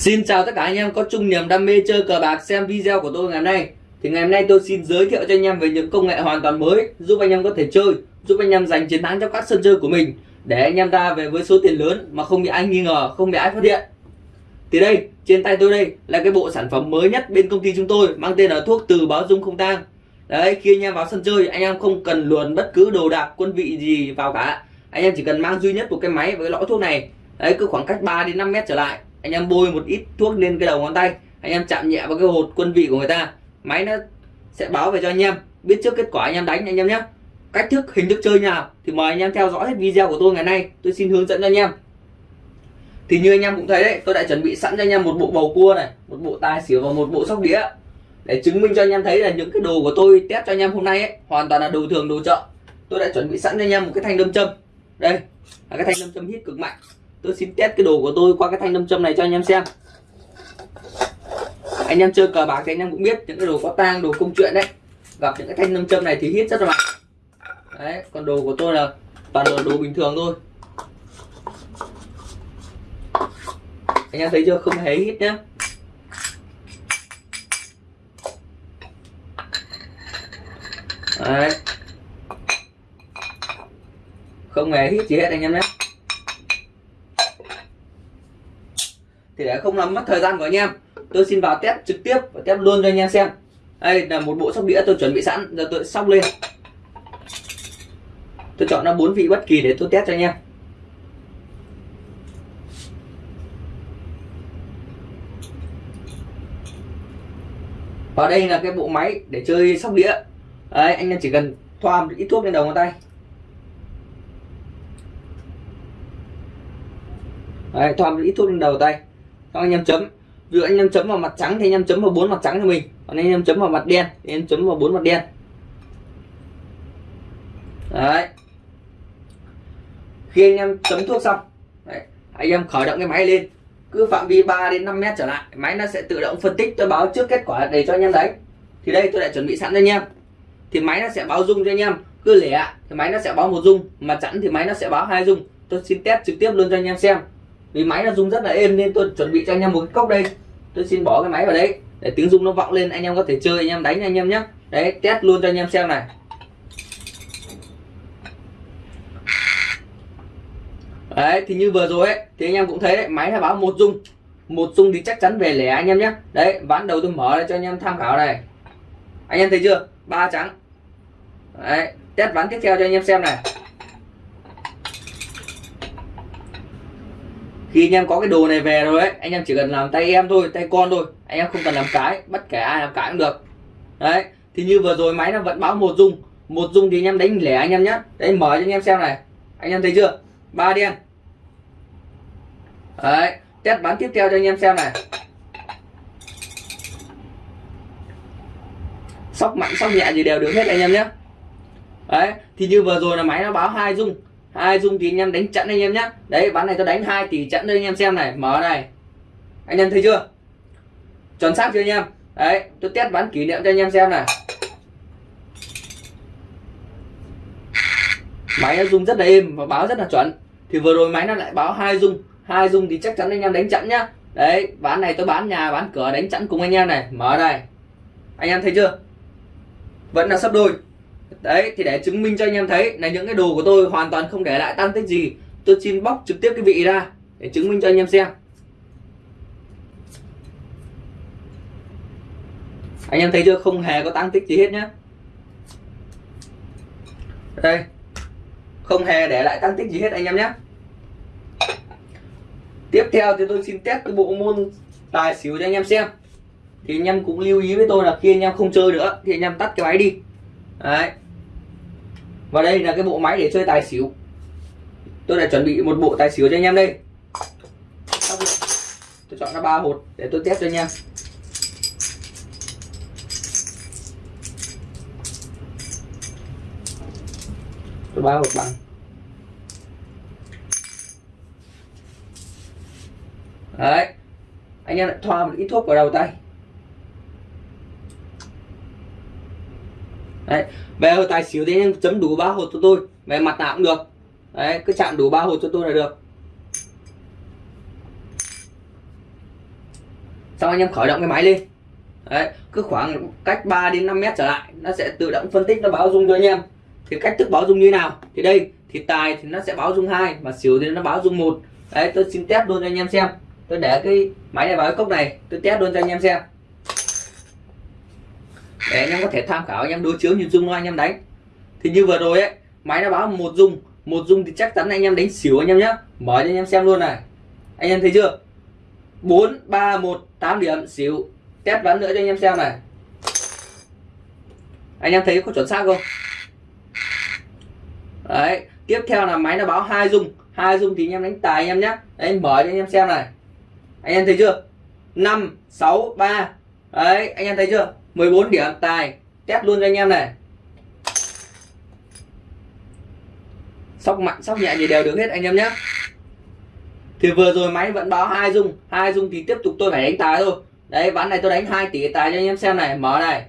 Xin chào tất cả anh em có chung niềm đam mê chơi cờ bạc xem video của tôi ngày hôm nay. Thì ngày hôm nay tôi xin giới thiệu cho anh em về những công nghệ hoàn toàn mới Giúp anh em có thể chơi, giúp anh em giành chiến thắng trong các sân chơi của mình. Để anh em ra về với số tiền lớn mà không bị ai nghi ngờ, không bị ai phát hiện. Thì đây, trên tay tôi đây là cái bộ sản phẩm mới nhất bên công ty chúng tôi Mang tên là thuốc từ báo dung không tang. Đấy, khi anh em vào sân chơi anh em không cần luồn bất cứ đồ đạc, quân vị gì vào cả. Anh em chỉ cần mang duy nhất một cái máy với cái lõi thuốc này. Đấy, cứ khoảng cách 3 đến 5 mét trở lại anh em bôi một ít thuốc lên cái đầu ngón tay. Anh em chạm nhẹ vào cái hột quân vị của người ta. Máy nó sẽ báo về cho anh em. Biết trước kết quả anh em đánh anh em nhé. Cách thức, hình thức chơi nào thì mời anh em theo dõi hết video của tôi ngày nay. Tôi xin hướng dẫn cho anh em. Thì như anh em cũng thấy đấy, tôi đã chuẩn bị sẵn cho anh em một bộ bầu cua này, một bộ tài xỉu và một bộ sóc đĩa. Để chứng minh cho anh em thấy là những cái đồ của tôi test cho anh em hôm nay ấy, hoàn toàn là đồ thường, đồ chợ. Tôi đã chuẩn bị sẵn cho anh em một cái thanh đâm châm. Đây, là cái thanh đâm châm hít cực mạnh tôi xin test cái đồ của tôi qua cái thanh nam châm này cho anh em xem. Anh em chơi cờ bạc thì anh em cũng biết những cái đồ có tang, đồ công chuyện đấy. Gặp những cái thanh nam châm này thì hít rất là mạnh. Đấy, còn đồ của tôi là toàn là đồ bình thường thôi. Anh em thấy chưa? Không hề hít nhá. Đấy. Không hề hít gì hết anh em nhé. Thì để không làm mất thời gian của anh em tôi xin vào test trực tiếp và test luôn cho anh em xem. Đây là một bộ sóc đĩa tôi chuẩn bị sẵn giờ tôi sóc lên. Tôi chọn ra bốn vị bất kỳ để tôi test cho anh em. Và đây là cái bộ máy để chơi sóc đĩa. Đấy anh em chỉ cần thoa một ít thuốc lên đầu ngón tay. Đấy, thoa một ít thuốc lên đầu tay xong anh em chấm. Ví dụ anh em chấm vào mặt trắng thì anh em chấm vào bốn mặt trắng cho mình. Còn anh em chấm vào mặt đen thì em chấm vào bốn mặt đen. Đấy. Khi anh em chấm thuốc xong đấy, anh em khởi động cái máy lên. Cứ phạm vi 3 đến 5 mét trở lại máy nó sẽ tự động phân tích tôi báo trước kết quả để cho anh em đấy. Thì đây tôi đã chuẩn bị sẵn cho anh em. Thì máy nó sẽ báo dung cho anh em. Cứ lẻ thì máy nó sẽ báo một dung. Mà chẵn thì máy nó sẽ báo hai dung. Tôi xin test trực tiếp luôn cho anh em xem vì máy nó rung rất là êm nên tôi chuẩn bị cho anh em một cái cốc đây. Tôi xin bỏ cái máy vào đấy. Để tiếng rung nó vọng lên, anh em có thể chơi, anh em đánh anh em nhé đấy, test luôn cho anh em xem này. Đấy, thì như vừa rồi ấy, thì anh em cũng thấy đấy, máy nó báo một rung một rung thì chắc chắn về lẻ anh em nhé đấy, ván đầu tôi mở ra cho anh em tham khảo này. Anh em thấy chưa? Ba trắng. Đấy, test ván tiếp theo cho anh em xem này. Khi anh em có cái đồ này về rồi ấy, anh em chỉ cần làm tay em thôi, tay con thôi. Anh em không cần làm cái, bất kể ai làm cái cũng được. Đấy, thì như vừa rồi máy nó vẫn báo một dung. Một dung thì anh em đánh lẻ anh em nhé đấy, mở cho anh em xem này. Anh em thấy chưa? Ba đen. Đấy, test bán tiếp theo cho anh em xem này. Sóc mạnh, sóc nhẹ gì đều được hết anh em nhé đấy, thì như vừa rồi là máy nó báo hai dung hai dung thì anh em đánh chặn anh em nhé đấy, bán này tôi đánh hai tỷ chặn cho anh em xem này. Mở này. Anh em thấy chưa? Chuẩn xác chưa anh em? Đấy, tôi test bán kỷ niệm cho anh em xem này. Máy nó dung rất là êm và báo rất là chuẩn. Thì vừa rồi máy nó lại báo hai dung. Hai dung thì chắc chắn anh em đánh chặn nhá. Đấy, bán này tôi bán nhà, bán cửa, đánh chặn cùng anh em này. Mở này. Anh em thấy chưa? Vẫn là sắp đôi đấy, thì để chứng minh cho anh em thấy là những cái đồ của tôi hoàn toàn không để lại tăng tích gì, tôi xin bóc trực tiếp cái vị ra để chứng minh cho anh em xem. Anh em thấy chưa? Không hề có tăng tích gì hết nhá. Đây. Không hề để lại tăng tích gì hết anh em nhé tiếp theo thì tôi xin test cái bộ môn tài xỉu cho anh em xem. Thì anh em cũng lưu ý với tôi là khi anh em không chơi nữa thì anh em tắt cái máy đi. Đấy và đây là cái bộ máy để chơi tài xỉu. Tôi đã chuẩn bị một bộ tài xỉu cho anh em đây. Tôi chọn ra ba hột để tôi test cho anh em. Tôi ba hột bằng. Đấy. Anh em lại thoa một ít thuốc vào đầu tay. Đấy, về hồ tài xỉu thì anh em chấm đủ ba hột cho tôi, về mặt nào cũng được. Đấy, cứ chạm đủ ba hột cho tôi là được. Xong anh em khởi động cái máy lên. Đấy, cứ khoảng cách 3 đến 5 mét trở lại, nó sẽ tự động phân tích, nó báo dung cho anh em. Thì cách thức báo dung như nào? Thì đây, thì tài thì nó sẽ báo dung hai, mà xỉu thì nó báo dung một. Đấy, tôi xin test luôn cho anh em xem. Tôi để cái máy này vào cái cốc này, tôi test luôn cho anh em xem để anh em có thể tham khảo anh em đối chiếu nhìn dung nó anh em đánh thì như vừa rồi ấy máy nó báo một dung một dung thì chắc chắn anh em đánh xỉu anh em nhé mở cho anh em xem luôn này anh em thấy chưa 4 3 1 8 điểm xỉu test ván nữa cho anh em xem này anh em thấy có chuẩn xác không đấy tiếp theo là máy nó báo hai dung hai dung thì anh em đánh tài anh em nhé đấy mở cho anh em xem này anh em thấy chưa 5 6 3 đấy anh em thấy chưa 14 điểm tài. Test luôn cho anh em này. Sóc mạnh, sóc nhẹ gì đều được hết anh em nhé. Thì vừa rồi máy vẫn báo hai dung. Hai dung thì tiếp tục tôi phải đánh tài thôi. Đấy, ván này tôi đánh 2 tỷ tài cho anh em xem này. Mở này.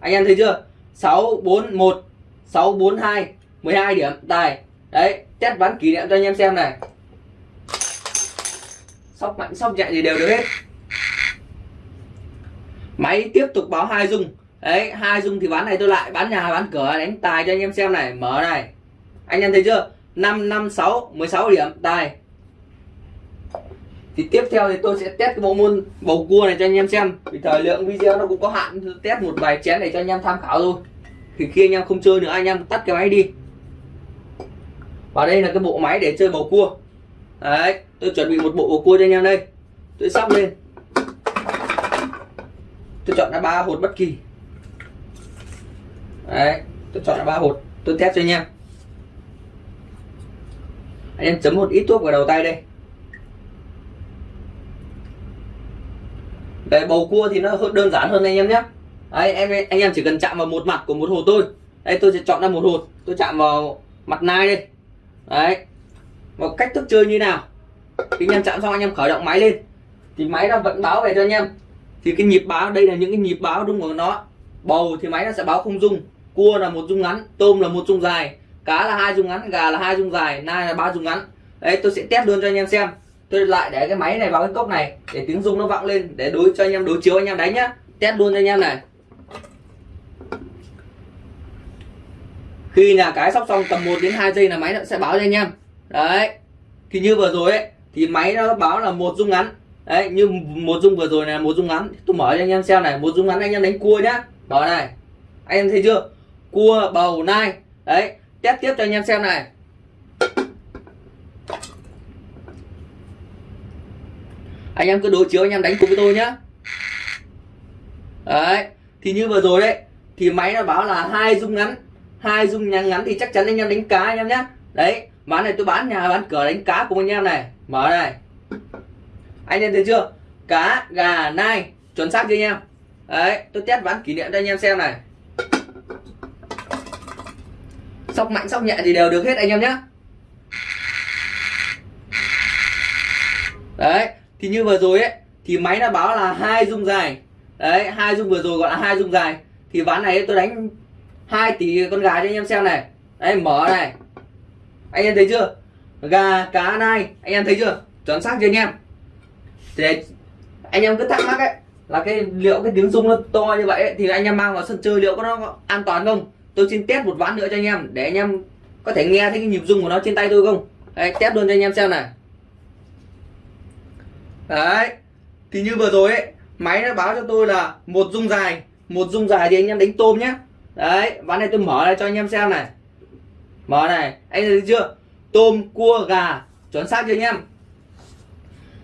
Anh em thấy chưa? 641 642 12 điểm tài. Đấy, test ván kỷ niệm cho anh em xem này. Sóc mạnh, sóc nhẹ gì đều được hết máy tiếp tục báo hai dung. Đấy, hai dung thì bán này tôi lại, bán nhà, bán cửa, đánh tài cho anh em xem này, mở này. Anh em thấy chưa? 5 5 6 16 điểm, tài. Thì tiếp theo thì tôi sẽ test cái bộ môn bầu cua này cho anh em xem. Vì thời lượng video nó cũng có hạn test một vài chén để cho anh em tham khảo thôi. Thì khi anh em không chơi nữa, anh em tắt cái máy đi. Và đây là cái bộ máy để chơi bầu cua. Đấy, tôi chuẩn bị một bộ bầu cua cho anh em đây. Tôi sóc lên tôi chọn là ba hột bất kỳ. Đấy tôi chọn là ba hột. Tôi test cho anh em. Anh em chấm một ít thuốc vào đầu tay đây. Đấy, bầu cua thì nó đơn giản hơn anh em nhé. Đấy, em anh em chỉ cần chạm vào một mặt của một hột thôi. Đây tôi sẽ chọn ra một hột. Tôi chạm vào mặt nai đây. Đấy. Một cách thức chơi như nào? Khi anh em chạm xong anh em khởi động máy lên. Thì máy nó vẫn báo về cho anh em thì cái nhịp báo, đây là những cái nhịp báo đúng của nó, bầu thì máy nó sẽ báo không dung. Cua là một dung ngắn, tôm là một dung dài. Cá là hai dung ngắn, gà là hai dung dài, nai là ba dung ngắn. Đấy, tôi sẽ test luôn cho anh em xem. Tôi lại để cái máy này vào cái cốc này để tiếng rung nó vọng lên, để đối cho anh em, đối chiếu anh em đánh nhá. Test luôn cho anh em này. Khi nhà cái sóc xong tầm 1 đến 2 giây là máy nó sẽ báo cho anh em. Đấy, thì như vừa rồi ấy, thì máy nó báo là một dung ngắn đấy, như một dung vừa rồi này một dung ngắn. Tôi mở cho anh em xem này, một dung ngắn anh em đánh cua nhá. Mở này, anh em thấy chưa? Cua, bầu, nai. Đấy, test tiếp cho anh em xem này. Anh em cứ đối chiếu, anh em đánh cùng với tôi nhá. Đấy, thì như vừa rồi đấy, thì máy nó báo là hai dung ngắn. Hai dung ngắn ngắn thì chắc chắn anh em đánh cá anh em nhá. Đấy bán này tôi bán nhà, bán cửa, đánh cá cùng anh em này. Mở này anh em thấy chưa? Cá, gà, nai, chuẩn xác chưa anh em? Đấy, tôi test ván kỷ niệm cho anh em xem này. Sóc mạnh, sóc nhẹ thì đều được hết anh em nhé đấy, thì như vừa rồi ấy, thì máy đã báo là hai dung dài. Đấy, hai dung vừa rồi gọi là hai dung dài. Thì ván này tôi đánh 2 tỷ con gà cho anh em xem này. Đấy, mở này. Anh em thấy chưa? Gà, cá, nai, anh em thấy chưa? Chuẩn xác chưa anh em? Thì anh em cứ thắc mắc ấy là cái liệu cái tiếng rung nó to như vậy ấy, thì anh em mang vào sân chơi liệu có nó an toàn không? Tôi xin test một ván nữa cho anh em để anh em có thể nghe thấy cái nhịp rung của nó trên tay tôi không? Đấy, test luôn cho anh em xem này đấy thì như vừa rồi ấy máy nó báo cho tôi là một rung dài một rung dài thì anh em đánh tôm nhé đấy ván này tôi mở ra cho anh em xem này. Mở này anh thấy chưa? Tôm cua gà chuẩn xác chưa anh em?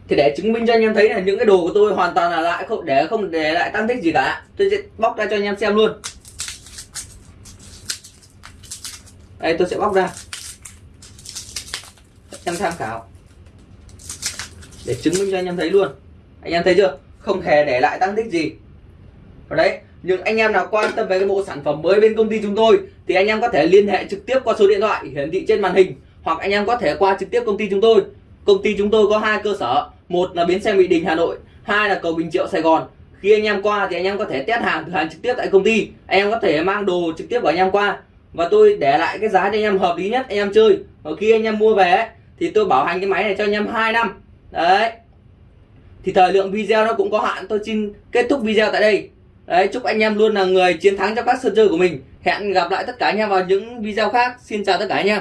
Thì để chứng minh cho anh em thấy là những cái đồ của tôi hoàn toàn là lại không để không để lại tăng tích gì cả. Tôi sẽ bóc ra cho anh em xem luôn. Đây, tôi sẽ bóc ra. Em tham khảo. Để chứng minh cho anh em thấy luôn. Anh em thấy chưa? Không hề để lại tăng tích gì. Ở đấy, nhưng anh em nào quan tâm về cái bộ sản phẩm mới bên công ty chúng tôi, thì anh em có thể liên hệ trực tiếp qua số điện thoại hiển thị trên màn hình, hoặc anh em có thể qua trực tiếp công ty chúng tôi. Công ty chúng tôi có hai cơ sở một là bến xe mỹ đình, hà nội. Hai là cầu bình triệu, sài gòn. Khi anh em qua thì anh em có thể test hàng, thử hàng trực tiếp tại công ty. Anh em có thể mang đồ trực tiếp của anh em qua. Và tôi để lại cái giá cho anh em hợp lý nhất, anh em chơi. Và khi anh em mua về thì tôi bảo hành cái máy này cho anh em 2 năm. Đấy. Thì thời lượng video nó cũng có hạn. Tôi xin kết thúc video tại đây. Đấy, chúc anh em luôn là người chiến thắng trong các sân chơi của mình. Hẹn gặp lại tất cả anh em vào những video khác. Xin chào tất cả anh em.